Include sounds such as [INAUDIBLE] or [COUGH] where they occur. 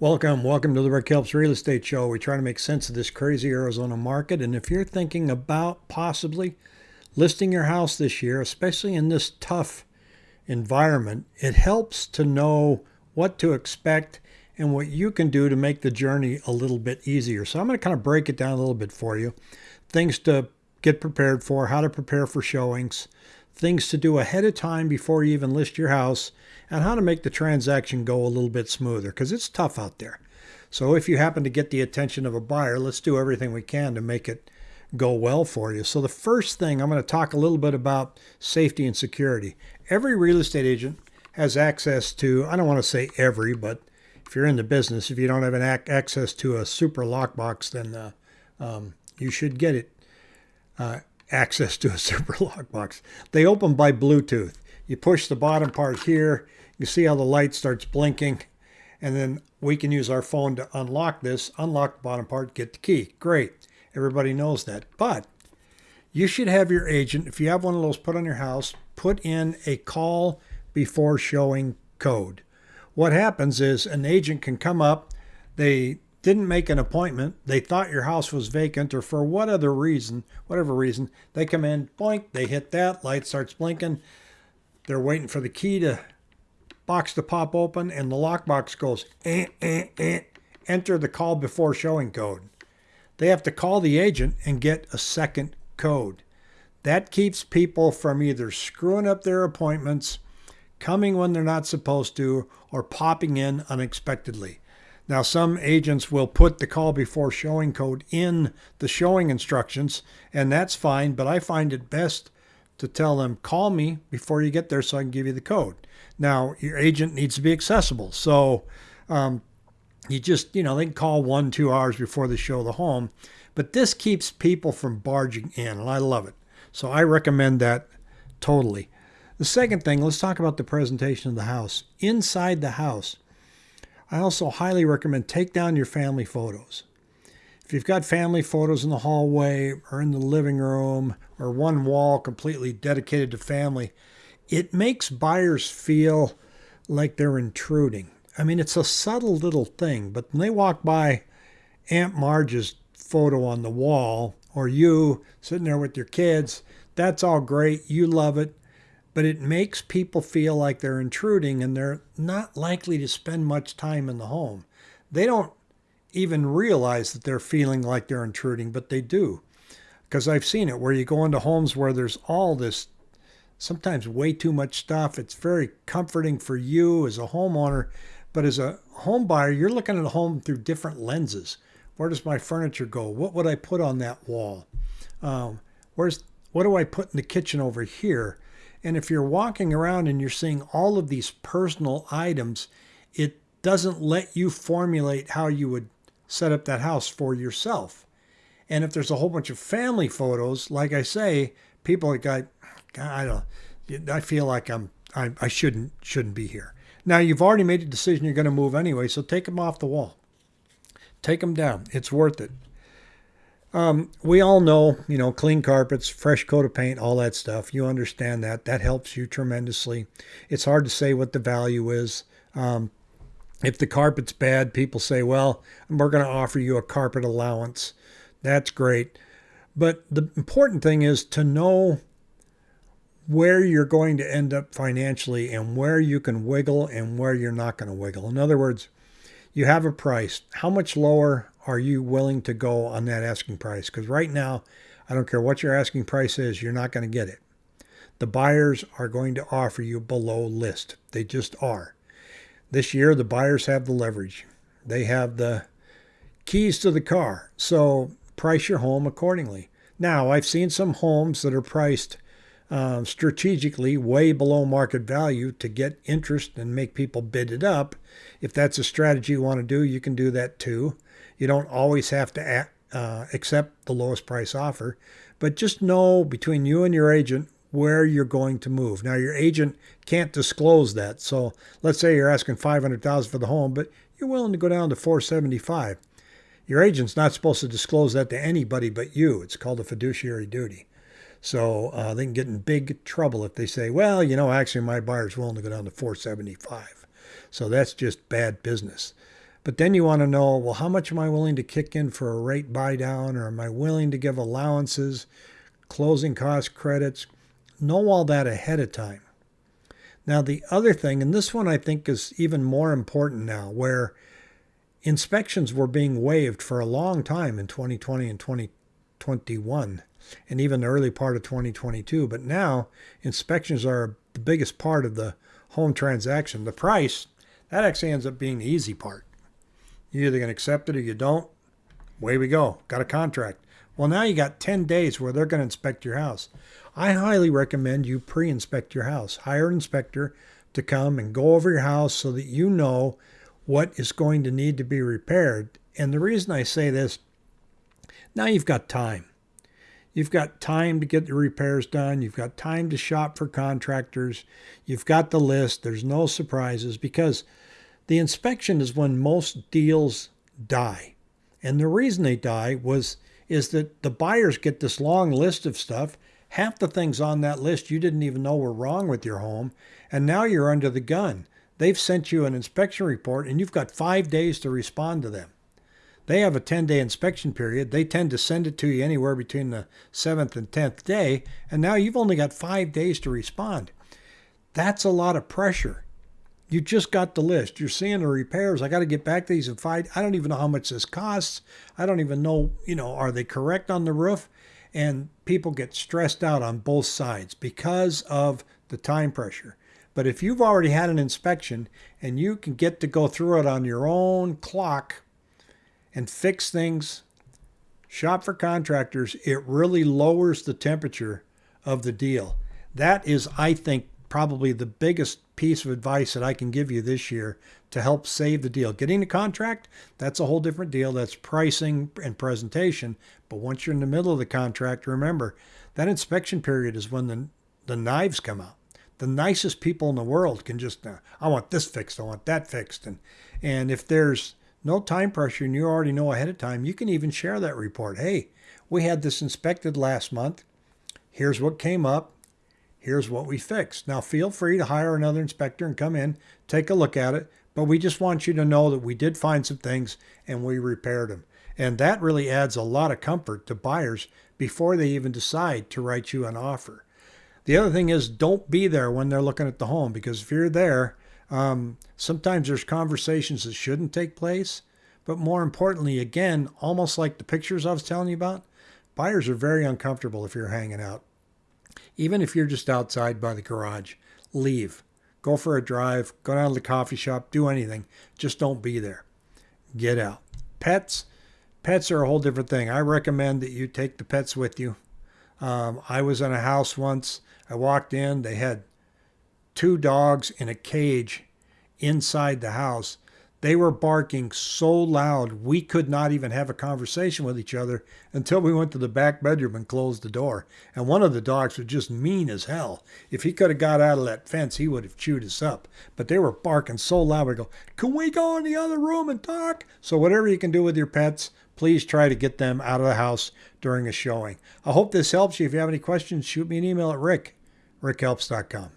Welcome, welcome to the Rick Helps Real Estate Show. We try to make sense of this crazy Arizona market. And if you're thinking about possibly listing your house this year, especially in this tough environment, it helps to know what to expect and what you can do to make the journey a little bit easier. So I'm going to kind of break it down a little bit for you. Things to get prepared for, how to prepare for showings, things to do ahead of time before you even list your house, and how to make the transaction go a little bit smoother because it's tough out there. So if you happen to get the attention of a buyer, let's do everything we can to make it go well for you. So the first thing I'm going to talk a little bit about safety and security. Every real estate agent has access to, I don't want to say every, but if you're in the business, if you don't have an ac- access to a Supra lockbox, then uh, um, you should get it. Uh, access to a [LAUGHS] Supra lockbox. They open by Bluetooth. You push the bottom part here. You see how the light starts blinking. And then we can use our phone to unlock this, unlock the bottom part, get the key. Great. Everybody knows that. But you should have your agent, if you have one of those put on your house, put in a call before showing code. What happens is an agent can come up, they didn't make an appointment, they thought your house was vacant, or for what other reason, whatever reason, they come in, boink, they hit that, light starts blinking. They're waiting for the key to box to pop open, and the lockbox goes, eh, eh, eh, enter the call before showing code. They have to call the agent and get a second code. That keeps people from either screwing up their appointments, coming when they're not supposed to, or popping in unexpectedly. Now, some agents will put the call before showing code in the showing instructions, and that's fine, but I find it best to tell them, call me before you get there so I can give you the code. Now, your agent needs to be accessible. So, um, you just, you know, they can call one, two hours before they show the home, but this keeps people from barging in, and I love it. So, I recommend that totally. The second thing, let's talk about the presentation of the house. Inside the house, I also highly recommend take down your family photos. If you've got family photos in the hallway or in the living room or one wall completely dedicated to family, it makes buyers feel like they're intruding. I mean, it's a subtle little thing, but when they walk by Aunt Marge's photo on the wall or you sitting there with your kids, that's all great. You love it but it makes people feel like they're intruding and they're not likely to spend much time in the home. They don't even realize that they're feeling like they're intruding, but they do. Because I've seen it where you go into homes where there's all this, sometimes way too much stuff. It's very comforting for you as a homeowner, but as a home buyer, you're looking at a home through different lenses. Where does my furniture go? What would I put on that wall? Um, where's what do I put in the kitchen over here? And if you're walking around and you're seeing all of these personal items, it doesn't let you formulate how you would set up that house for yourself. And if there's a whole bunch of family photos, like I say, people are like, I don't, I feel like I'm, I, I shouldn't, shouldn't be here. Now you've already made a decision you're going to move anyway, so take them off the wall. Take them down. It's worth it. Um, we all know, you know, clean carpets, fresh coat of paint, all that stuff. You understand that. That helps you tremendously. It's hard to say what the value is. Um, if the carpet's bad, people say, well, we're going to offer you a carpet allowance. That's great. But the important thing is to know where you're going to end up financially and where you can wiggle and where you're not going to wiggle. In other words, you have a price. How much lower are you willing to go on that asking price? Because right now, I don't care what your asking price is, you're not going to get it. The buyers are going to offer you below list. They just are. This year, the buyers have the leverage, they have the keys to the car. So price your home accordingly. Now, I've seen some homes that are priced uh, strategically way below market value to get interest and make people bid it up. If that's a strategy you want to do, you can do that too. You don't always have to uh, accept the lowest price offer, but just know between you and your agent where you're going to move. Now, your agent can't disclose that. So let's say you're asking 500000 for the home, but you're willing to go down to 475 Your agent's not supposed to disclose that to anybody but you. It's called a fiduciary duty. So uh, they can get in big trouble if they say, well, you know, actually my buyer's willing to go down to 475 So that's just bad business. But then you want to know, well, how much am I willing to kick in for a rate buy down, or am I willing to give allowances, closing cost credits? Know all that ahead of time. Now, the other thing, and this one I think is even more important now, where inspections were being waived for a long time in 2020 and 2021, and even the early part of 2022. But now, inspections are the biggest part of the home transaction. The price, that actually ends up being the easy part. You either can accept it or you don't. Way we go. Got a contract. Well, now you got 10 days where they're going to inspect your house. I highly recommend you pre inspect your house. Hire an inspector to come and go over your house so that you know what is going to need to be repaired. And the reason I say this, now you've got time. You've got time to get the repairs done. You've got time to shop for contractors. You've got the list. There's no surprises because the inspection is when most deals die. And the reason they die was is that the buyers get this long list of stuff. Half the things on that list you didn't even know were wrong with your home, and now you're under the gun. They've sent you an inspection report and you've got 5 days to respond to them. They have a 10 day inspection period. They tend to send it to you anywhere between the 7th and 10th day, and now you've only got 5 days to respond. That's a lot of pressure. You just got the list. You're seeing the repairs. I got to get back to these and find. I don't even know how much this costs. I don't even know, you know, are they correct on the roof? And people get stressed out on both sides because of the time pressure. But if you've already had an inspection and you can get to go through it on your own clock and fix things, shop for contractors, it really lowers the temperature of the deal. That is, I think, probably the biggest piece of advice that I can give you this year to help save the deal. Getting a contract, that's a whole different deal. That's pricing and presentation. But once you're in the middle of the contract, remember that inspection period is when the, the knives come out. The nicest people in the world can just, uh, I want this fixed, I want that fixed. And, and if there's no time pressure and you already know ahead of time, you can even share that report. Hey, we had this inspected last month. Here's what came up here's what we fixed. Now, feel free to hire another inspector and come in, take a look at it, but we just want you to know that we did find some things and we repaired them. And that really adds a lot of comfort to buyers before they even decide to write you an offer. The other thing is don't be there when they're looking at the home because if you're there, um, sometimes there's conversations that shouldn't take place. But more importantly, again, almost like the pictures I was telling you about, buyers are very uncomfortable if you're hanging out. Even if you're just outside by the garage, leave. Go for a drive, go down to the coffee shop, do anything. Just don't be there. Get out. Pets, pets are a whole different thing. I recommend that you take the pets with you. Um, I was in a house once. I walked in, they had two dogs in a cage inside the house. They were barking so loud we could not even have a conversation with each other until we went to the back bedroom and closed the door. And one of the dogs was just mean as hell. If he could have got out of that fence, he would have chewed us up. But they were barking so loud, we go, Can we go in the other room and talk? So, whatever you can do with your pets, please try to get them out of the house during a showing. I hope this helps you. If you have any questions, shoot me an email at rick, rickhelps.com.